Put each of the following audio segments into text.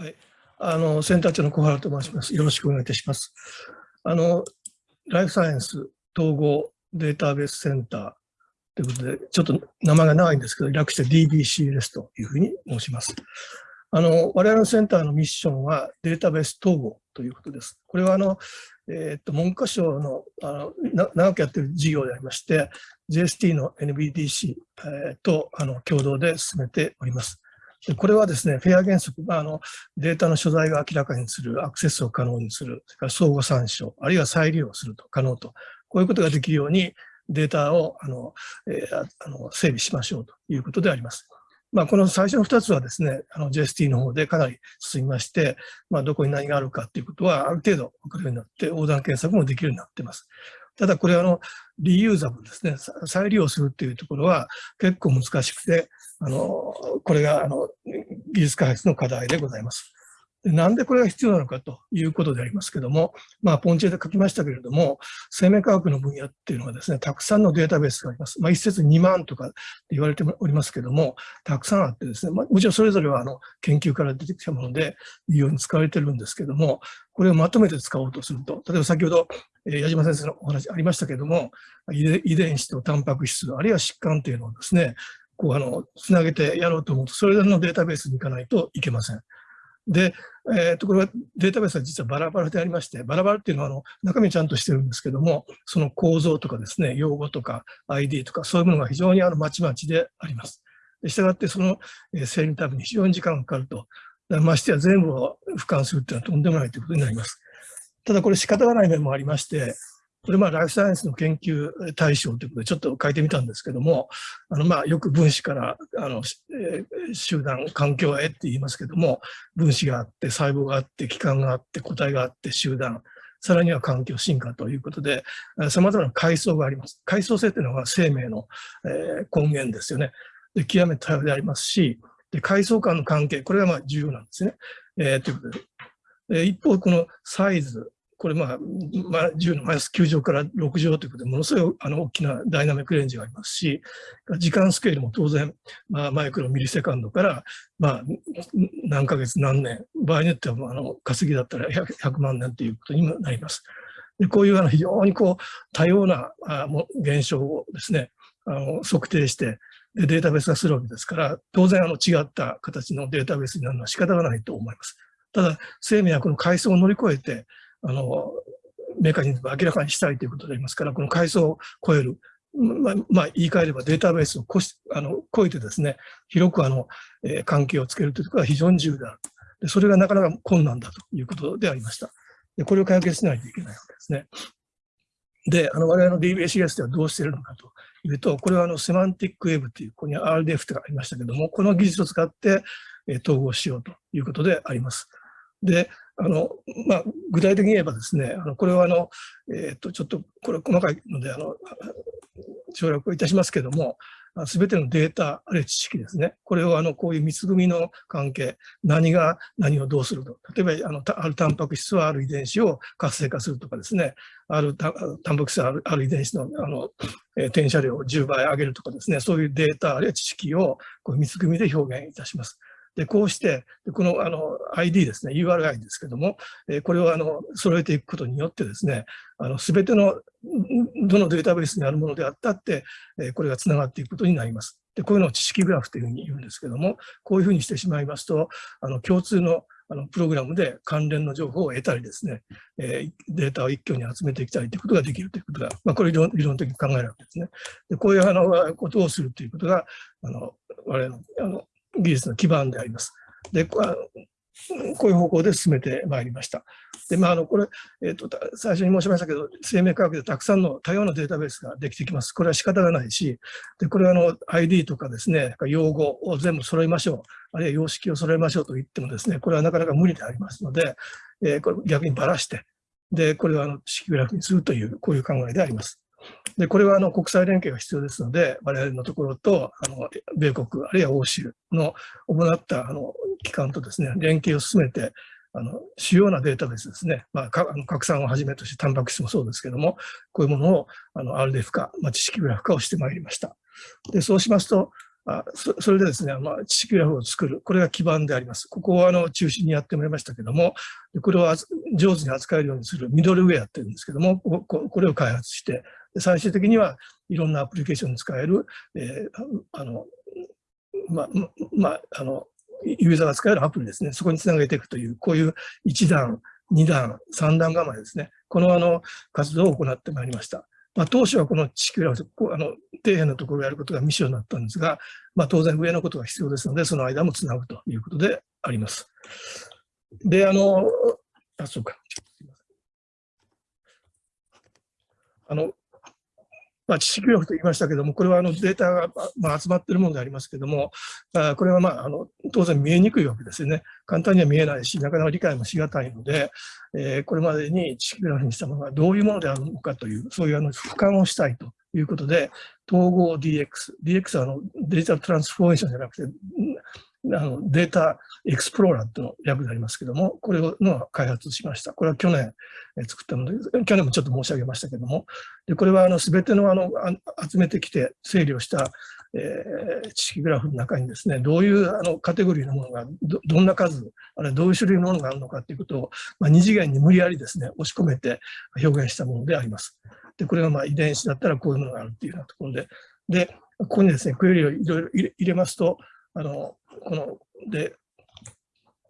はい、あのセンター長の小原と申します。よろしくお願いいたします。あのライフサイエンス統合データベースセンターということで、ちょっと名前が長いんですけど、略して DBCLS というふうに申します。あの我々のセンターのミッションはデータベース統合ということです。これはあの、えー、っと文科省のあの長くやっている事業でありまして、JST の NBDC、えー、とあの共同で進めております。でこれはですね、フェア原則、まあ、のデータの所在が明らかにする、アクセスを可能にする、それから相互参照、あるいは再利用すると可能と、こういうことができるようにデータをあの、えー、あの整備しましょうということであります。まあ、この最初の2つはですね、の JST の方でかなり進みまして、まあ、どこに何があるかということはある程度分かるようになって、横断検索もできるようになっています。ただこれあの、リユーザブルですね、再利用するっていうところは結構難しくて、あのこれがあの技術開発の課題でございます。でなんでこれが必要なのかということでありますけども、まあ、ポンチェで書きましたけれども、生命科学の分野っていうのはですね、たくさんのデータベースがあります。まあ、一説2万とかって言われておりますけども、たくさんあってですね、まあ、もちろんそれぞれはあの研究から出てきたもので、いいように使われてるんですけども、これをまとめて使おうとすると、例えば先ほど、え、矢島先生のお話ありましたけども、遺伝子とタンパク質、あるいは疾患というのをですね、こうあのつなげてやろうと思うと、それぞれのデータベースに行かないといけません。で、えー、とこれはデータベースは実はバラバラでありまして、バラバラっていうのはあの中身ちゃんとしてるんですけども、その構造とかですね、用語とか ID とかそういうものが非常にあのまちまちであります。したがってその整理ために非常に時間がかかると。ましてや全部を俯瞰するっていうのはとんでもないということになります。ただこれ仕方がない面もありまして、これまあライフサイエンスの研究対象ということでちょっと書いてみたんですけども、あのまあよく分子からあの、えー、集団、環境へって言いますけども、分子があって、細胞があって、器官があって、個体があって、集団、さらには環境進化ということで、様々な階層があります。階層性というのが生命の、えー、根源ですよね。で極めて多様でありますし、で階層間の関係、これがまあ重要なんですね。えー、ということで、え、一方、このサイズ、これ、まあ、まあ、10のマイナス9乗から6乗ということで、ものすごいあの大きなダイナミックレンジがありますし、時間スケールも当然、まあ、マイクロミリセカンドから、まあ、何ヶ月何年、場合によってはあの稼ぎだったら 100, 100万年ということにもなります。でこういうあの非常にこう多様なあ現象をですね、あの測定してで、データベース化するわけですから、当然あの違った形のデータベースになるのは仕方がないと思います。ただ、生命はこの階層を乗り越えて、あの、メカニズムを明らかにしたいということでありますから、この階層を超える、まあ、まあ、言い換えればデータベースを越しあの超えてですね、広くあの、えー、関係をつけるというところが非常に重要である。でそれがなかなか困難だということでありました。でこれを解決しないといけないわけですね。で、あの我々の DBACS ではどうしているのかというと、これはあのセマンティックウェブという、ここに RDF とかありましたけども、この技術を使って、えー、統合しようということであります。で、あの、まあ、具体的に言えばですね、あのこれはあの、えっ、と、ちょっとこれ細かいので、あの、省略をいたしますけども、すべてのデータ、あるいは知識ですね。これをあのこういう密組の関係、何が何をどうすると。例えば、あのあるタンパク質はある遺伝子を活性化するとかですね、あるタンパク質はあるある遺伝子のあの、えー、転写量を10倍上げるとかですね、そういうデータ、あるいは知識をこう密組で表現いたします。で、こうして、このあの ID ですね、URI ですけども、えこれをあの揃えていくことによってですね、すべてのどのデータベースにあるものであったって、えこれがつながっていくことになります。で、こういうのを知識グラフというふうに言うんですけども、こういうふうにしてしまいますと、あの共通のあのプログラムで関連の情報を得たりですね、え、データを一挙に集めていきたいということができるということが、まあ、これ理論理論的に考えるわけですね。でこういうあのことをするということが、あの我々のあの技術の基盤であります。でこういう方向で進めてまいりました。で、まあ、あのこれ、えーと、最初に申しましたけど、生命科学でたくさんの多様なデータベースができてきます。これは仕方がないし、でこれはあの ID とかですね、用語を全部揃えましょう、あるいは様式を揃えましょうと言ってもですね、これはなかなか無理でありますので、えー、これ逆にばらして、で、これはあの式グラフにするという、こういう考えであります。で、これはあの国際連携が必要ですので、我々のところと、あの米国、あるいは欧州の行ったあの機関とですね、連携を進めて、あの主要なデータベースですね、まあ、かあの拡散をはじめとして、タンパク質もそうですけども、こういうものをあの RDF 化、まあ、知識グラフ化をしてまいりました。でそうしますと、あそそれでですね、まあ、知識グラフを作る。これが基盤であります。ここをあの中心にやってもらいましたけども、これを上手に扱えるようにするミドルウェアっていうんですけども、これを開発して、最終的にはいろんなアプリケーションに使える、えー、あの、ま、まあ、あの、ユーザーが使えるアプリですね。そこにつなげていくという、こういう1段、2段、3段構えですね。このあの活動を行ってまいりました。まあ、当初はこの地球ラあの底辺のところをやることがミッションになったんですが、まあ、当然上のことが必要ですので、その間もつなぐということであります。で、あの、あ、そうか。あの、まあ、知識力と言いましたけども、これはあのデータが、まあ、集まっているものでありますけども、あこれは、まあ、あの当然見えにくいわけですよね。簡単には見えないし、なかなか理解もしがたいので、えー、これまでに知識グラフにしたものがどういうものであるのかという、そういうあの俯瞰をしたいということで、統合 DX、DX はあのデジタルトランスフォーメーションじゃなくて、あのデータエクスプローラーというの略でありますけども、これをの開発しました。これは去年作ったもので、去年もちょっと申し上げましたけども、でこれはあの全てのあの集めてきて整理をした、えー、知識グラフの中にですね、どういうあのカテゴリーのものがど、どんな数、あるいはどういう種類のものがあるのかということを、まあ、二次元に無理やりですね、押し込めて表現したものであります。で、これがまあ遺伝子だったらこういうものがあるっていうようなところで、で、ここにですね、クエリをいろいろ入れますと、あの、この、で、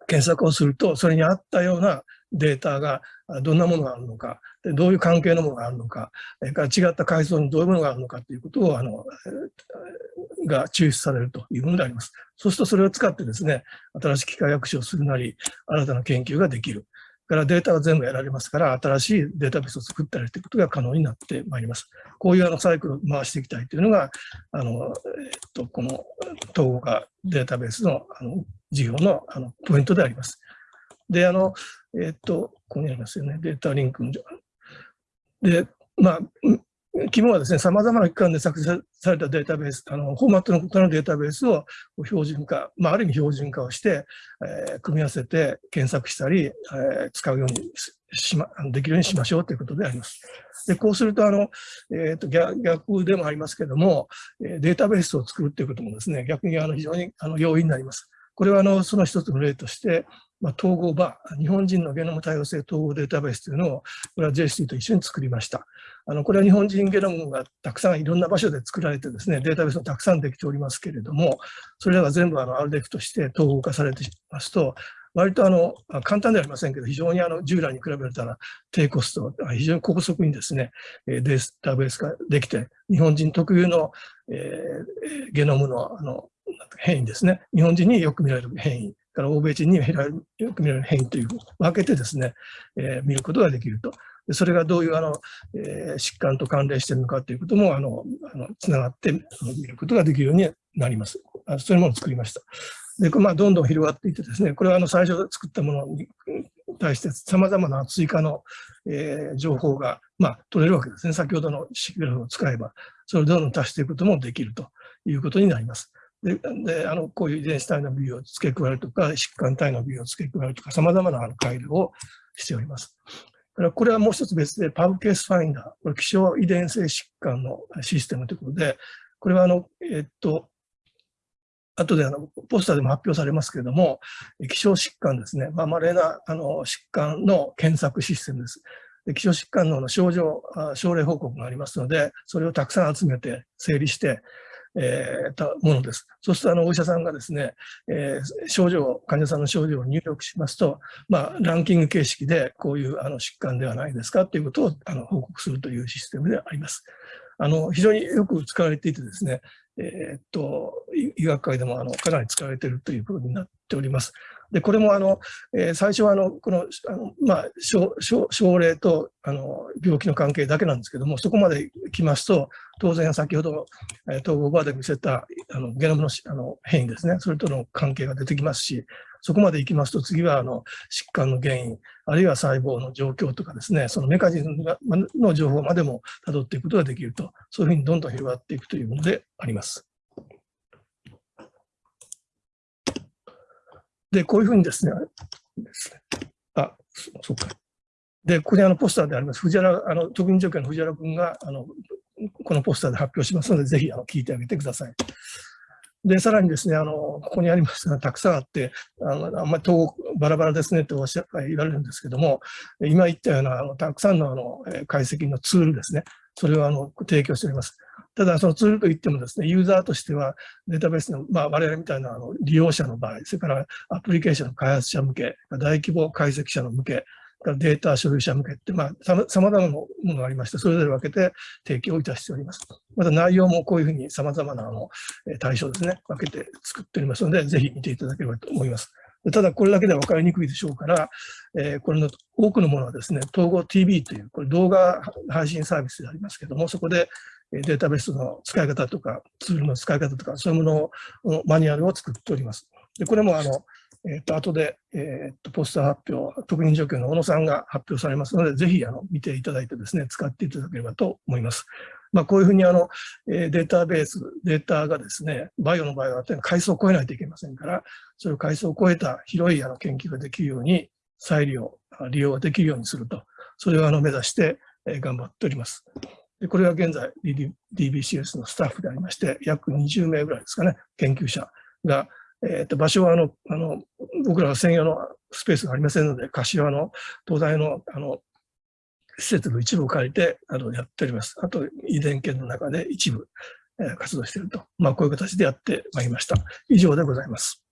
検索をすると、それに合ったようなデータがどんなものがあるのか、でどういう関係のものがあるのか、それから違った階層にどういうものがあるのかということを、あの、が抽出されるというものであります。そうするとそれを使ってですね、新しい機械学習をするなり、新たな研究ができる。からデータが全部やられますから、新しいデータベースを作ったりということが可能になってまいります。こういうあのサイクルを回していきたいというのが、あの、えっと、この統合化データベースのあの事業のあのポイントであります。で、あの、えっと、ここにありますよね、データリンクで、まあ、肝はですね、様々な機関で作成されたデータベース、あのフォーマットの異なるデータベースを標準化、まあ、ある意味標準化をして、えー、組み合わせて検索したり、えー、使うようにしま、できるようにしましょうということであります。で、こうすると、あの、えっ、ー、と逆、逆でもありますけれども、データベースを作るということもですね、逆にあの非常にあの要因になります。これはあのその一つの例として、まあ、統合場、日本人のゲノム多様性統合データベースというのを、これは JST と一緒に作りました。あのこれは日本人ゲノムがたくさんいろんな場所で作られてですね、データベースもたくさんできておりますけれども、それらが全部あの RDEC として統合化されていますと、割とあの簡単ではありませんけど、非常にあの従来に比べたら低コスト、非常に高速にですね、データベースができて、日本人特有の、えー、ゲノムのあの変異ですね、日本人によく見られる変異から欧米人によく見られる変異という分けてですね、えー、見ることができると。それがどういうあの、えー、疾患と関連しているのかということもあのあのつながって見ることができるようになります。あそういうものを作りました。で、まあ、どんどん広がっていってですね、これはあの最初作ったものに対して様々な追加の、えー、情報が、まあ、取れるわけですね。先ほどのシグラフを使えば、それをどんどん足していくこともできるということになります。であのこういう遺伝子体の部位を付け加えるとか、疾患体の部位を付け加えるとか、様々な改良をしております。これはもう一つ別で、パブケースファインダー、これ希少遺伝性疾患のシステムということで、これはあの、えっと、後であのポスターでも発表されますけれども、希少疾患ですね、まあ、稀なあの疾患の検索システムです。希少疾患の症状、症例報告がありますので、それをたくさん集めて整理して、えー、たものです。そうするとあのお医者さんがですね、えー、症状、患者さんの症状を入力しますと、まあ、ランキング形式でこういうあの疾患ではないですかということをあの報告するというシステムであります。あの非常によく使われていてですね、えー、っと医学界でもあのかなり使われているということになっております。で、これもあの、えー、最初はあの、この、あのまあ症、症例とあの病気の関係だけなんですけども、そこまで来ますと、当然先ほど、えー、統合バーで見せたあのゲノムのあの変異ですね、それとの関係が出てきますし、そこまで行きますと、次はあの疾患の原因、あるいは細胞の状況とかですね、そのメカニズムの情報までも辿っていくことができると、そういうふうにどんどん広がっていくというものであります。で、こういうふうにですね、あ、そうか。で、ここにあのポスターであります、藤原、あの特任助教の藤原君があのこのポスターで発表しますので、ぜひあの聞いてあげてください。で、さらにですね、あの、ここにありますがたくさんあって、あのあんまり統バラバラですねっておっしゃ言われるんですけども、今言ったようなあのたくさんのあの解析のツールですね、それをあの提供しております。ただ、そのツールといってもですね、ユーザーとしてはデータベースの、まあ、我々みたいなあの利用者の場合、それからアプリケーションの開発者向け、大規模解析者の向け、データ所有者向けって、まあ、さまざまなものがありまして、それぞれ分けて提供いたしております。また内容もこういうふうにさまざまなあの対象ですね、分けて作っておりますので、ぜひ見ていただければと思います。ただ、これだけでは分かりにくいでしょうから、えー、これの多くのものはですね、統合 TV という、これ動画配信サービスでありますけども、そこでデータベースの使い方とか、ツールの使い方とか、そういうものを、マニュアルを作っております。でこれもあの、えっ、ー、と、後で、えっ、ー、と、ポスター発表、特任状況の小野さんが発表されますので、ぜひ、あの、見ていただいてですね、使っていただければと思います。まあ、こういうふうに、あの、えデータベース、データがですね、バイオの場合は、階層を超えないといけませんから、そういう階層を超えた広いあの研究ができるように、再利用、利用ができるようにすると、それをあの目指して、え頑張っております。でこれは現在 DBCS のスタッフでありまして、約20名ぐらいですかね、研究者がえー、と場所はあのあの僕らは専用のスペースがありませんので、柏の東大のあの施設の一部を借りてあのやっております。あと、遺伝圏の中で一部、えー、活動していると、まあ、こういう形でやってまいりました。以上でございます。